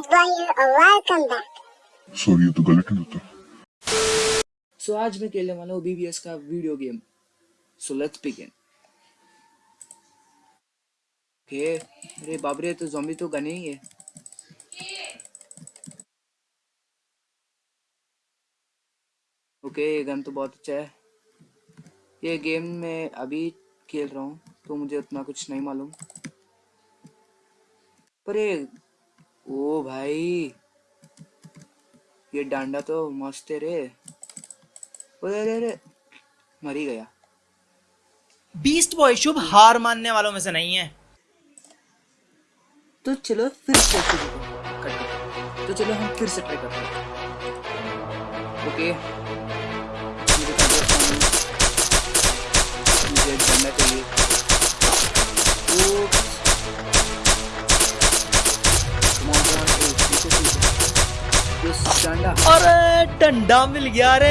Welcome back. Sorry ये तो गलत नहीं होता सो आज मैं खेलने वाला हूँ बीबीएस का video game so let's begin okay अरे बाप रे तो ज़ॉम्बी तो गने ही है। ओके ये गन तो बहुत अच्छा है। ये गेम में अभी खेल रहा हूँ तो मुझे उतना कुछ नहीं मालूम। पर ये ओ भाई ये डांडा तो मस्त है रे। अरे अरे अरे मर ही गया। बीस्ट बॉय शुभ हार मानने वालों में से नहीं है। तो चलो फिर से करते तो चलो हम फिर से ट्राई करते हैं। ओके डंडा। अरे डंडा मिल गया रे।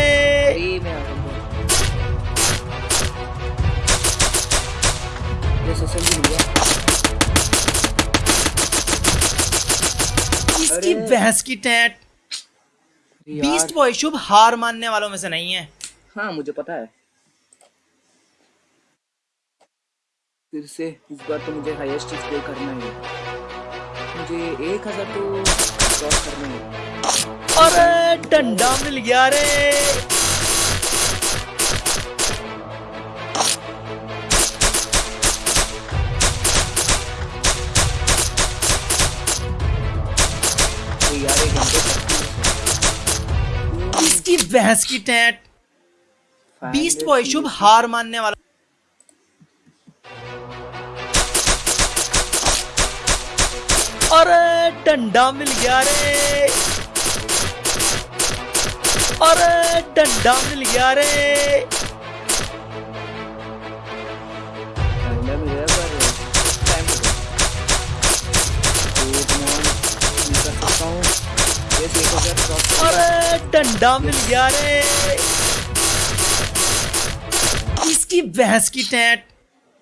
इसकी। भैंस की टैट। बीस्ट बॉय शुभ हार मानने वालों में से नहीं है। हाँ मुझे पता है। फिर से इस बार तो मुझे हाईएस्ट स्कोर करना है। मुझे एक हज़ार तो अरे, डंडा मिल गया रे। इसकी भैंस की टैट। बीस्ट बॉय शुभ हार मानने वाला। अरे, डंडा मिल गया रे। अरे डंडा मिल गया रे। अरे डंडा मिल गया रे। इसकी भैंस की टैट।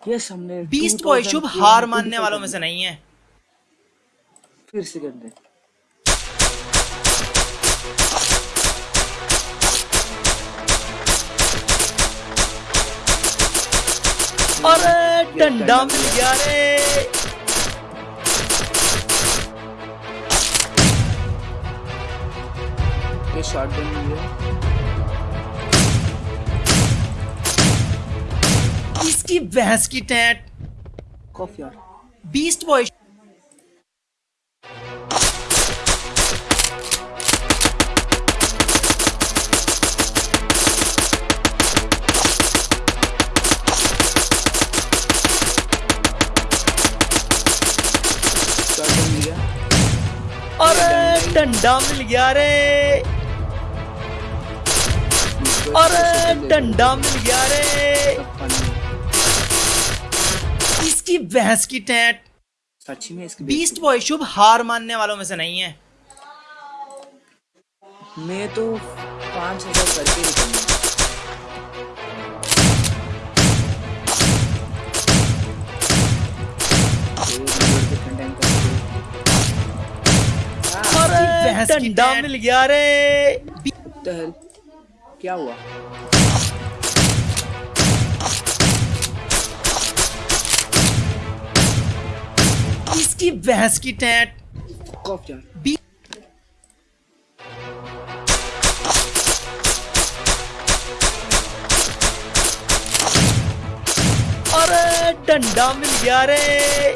यस हमने बीस्ट बॉय शुभ हार मानने वालों में से नहीं है। फिर से कर दे। अरे डंडा मिल गया रे। ये शॉट गन मिल गया इसकी भैंस की टैट। कॉफ़ी यार। बीस्ट बॉय डंडा मिल गया रे। अरे डंडा मिल गया रे। इसकी भैंस की टैट। सच्ची में इसकी बीस्ट बॉय शुभ हार मानने वालों में से नहीं है। मैं तो पाँच हज़ार करके डंडा मिल गया रे। क्या हुआ? इसकी भैंस की टैट। बी अरे डंडा मिल गया रे।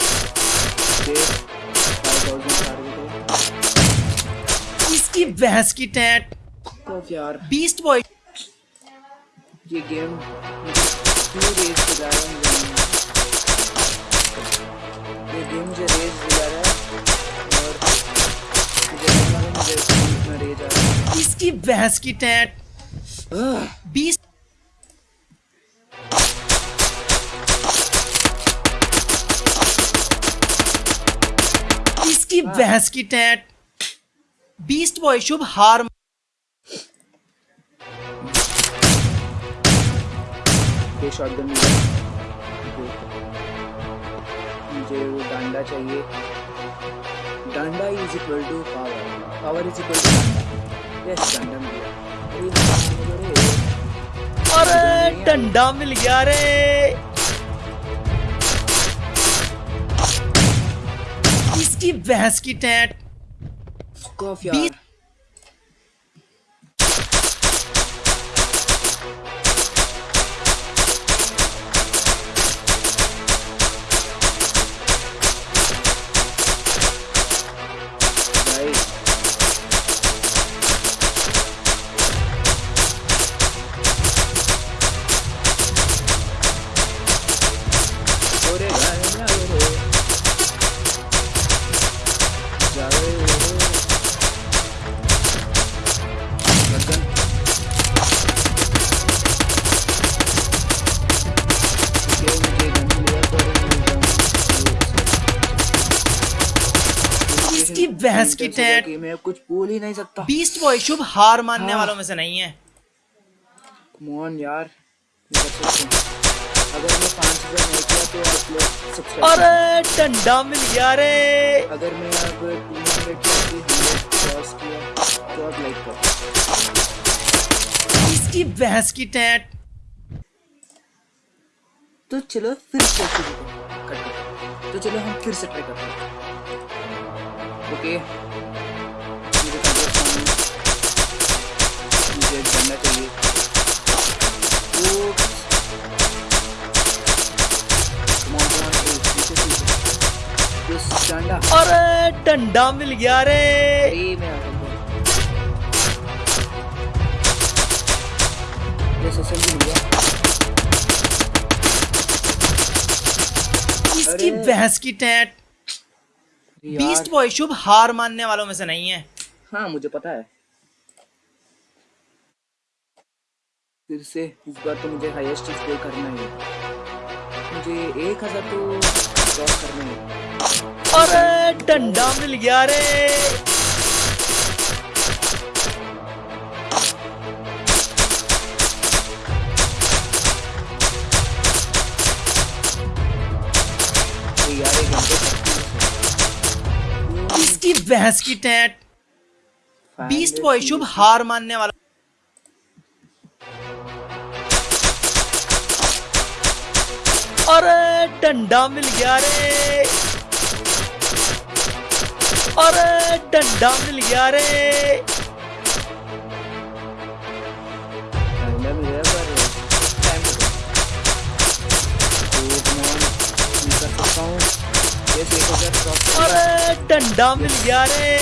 इसकी भैंस की टैट। कॉफ यार। बीस्ट बॉय ये गेम क्यों रेस दिला रहा है। ये गेम मुझे रेस दिला रहा है। और मुझे रेज आ रहा इसकी बहस की टैट। बीस्ट इसकी भैंस की टैट। बीस्ट बॉय शुभ हार शॉटगन मुझे वो डंडा चाहिए। डंडा is equal to power power is equal to डंडा। यस डंडा मिल गया। अरे अरे। डंडा मिल गया रे। इसकी भैंस की टैट। कॉफ मैं कुछ बोल ही नहीं सकता। बीस्ट बॉय शुभ हार मानने हाँ। वालों में से नहीं है। मोहन यार। अगर मैं पाँच हज़ार नहीं किया तो आप लोग सब्सक्राइब अरे डंडा मिल गया रे। अगर मैं अब टू हंड्रेड किया क्रॉस तो आप लाइक करो इसकी भैंस की टैट। तो चलो फिर से शुरू करते हैं। तो चलो हम फिर से ट्राई करते हैं। ओके। मुझे सामने- चाहिए। डंडा। अरे डंडा मिल गया रे। इसकी। भैंस की टैट। बीस्ट बॉय शुभ हार मानने वालों में से नहीं है। हाँ मुझे पता है। फिर से इस बार तो मुझे हाईएस्ट स्कोर करना है मुझे एक हज़ार तो क्रॉस करना है अरे डंडा मिल गया रे। भैंस की टैट। बीस्ट बॉय शुभ हार मानने वाला। अरे, डंडा मिल गया रे। अरे, डंडा मिल गया रे। अरे डंडा मिल गया रे।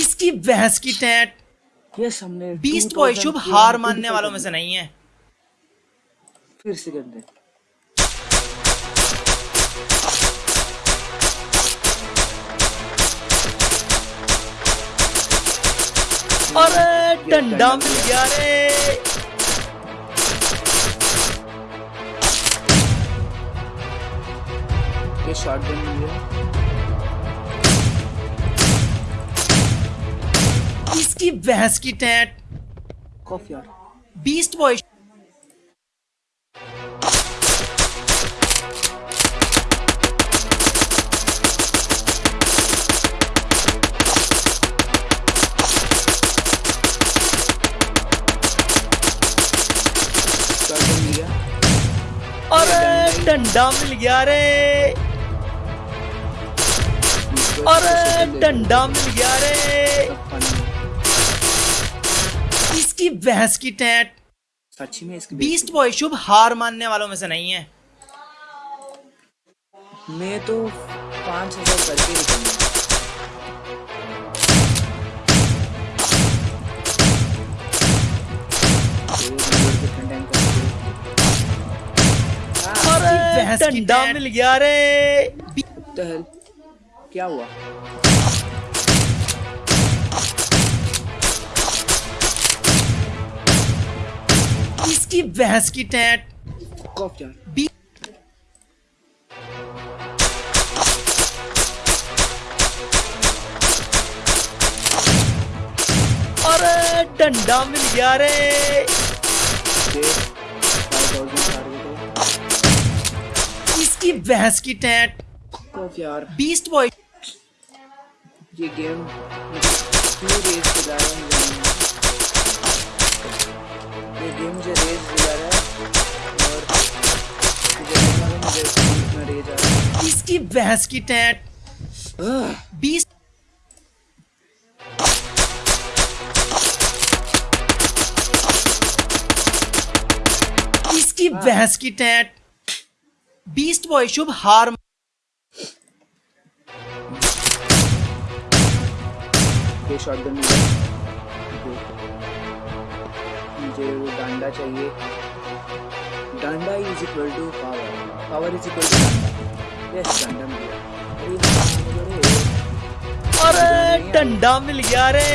इसकी भैंस की टैट। यस हमने बीस्ट बॉय शुभ हार मानने वालों में से नहीं है। फिर से हैं। अरे डंडा मिल गया रे। ये शॉर्ट गन मिल गया इसकी भैंस की टैट। कॉफ यार। बीस्ट बॉय डंडा मिल गया रे। अरे डंडा मिल गया रे। इसकी भैंस की टैट। सच्ची में इसकी बीस्ट बॉय शुभ हार मानने वालों में से नहीं है। मैं तो पाँच हज़ार करके निकलूँगा। डंडा मिल गया रे। क्या हुआ? इसकी भैंस की टैट। कॉफ यार बी अरे डंडा मिल गया रे। इसकी भैंस की टैट। यार। बीस्ट बॉय ये गेम क्यों रेस दिला रहा है ये गेम मुझे रेस दिला रहा है और मुझे इतना रेज आ रहा है इसकी भैंस की टैट। बीस इसकी भैंस की टैट। बीस्ट बॉय शुभ हार ये शॉटगन मिला मुझे वो डंडा चाहिए। डंडा is equal to power power is equal to yes डंडा मिल गया। अरे, अरे डंडा मिल गया रे।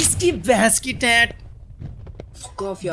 इसकी भैंस की टैट। कॉफ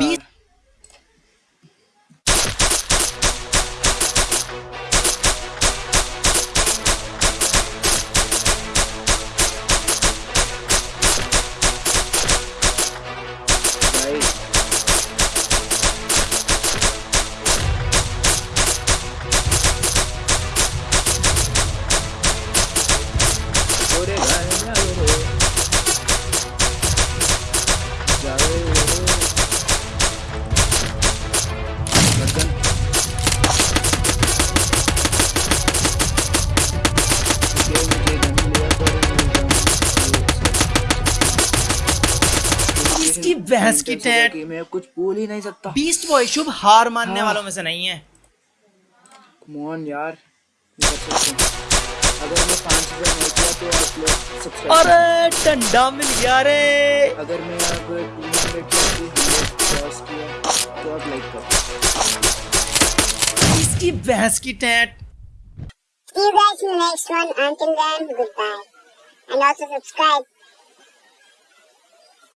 इसकी की टैट। मैं कुछ बोल ही नहीं सकता बीस्ट बॉय शुभ हार मानने हाँ। वालों में से नहीं है मोहन यार। अगर मैं पाँच नहीं किया तो आप लोग सब्सक्राइब अरे डंडा मिल गया रे अगर मैं टू हंड्रेड क्रॉस किया तो आप लाइक करो इसकी भैंस की टैट See you guys in the next one. Until then, goodbye. And also subscribe.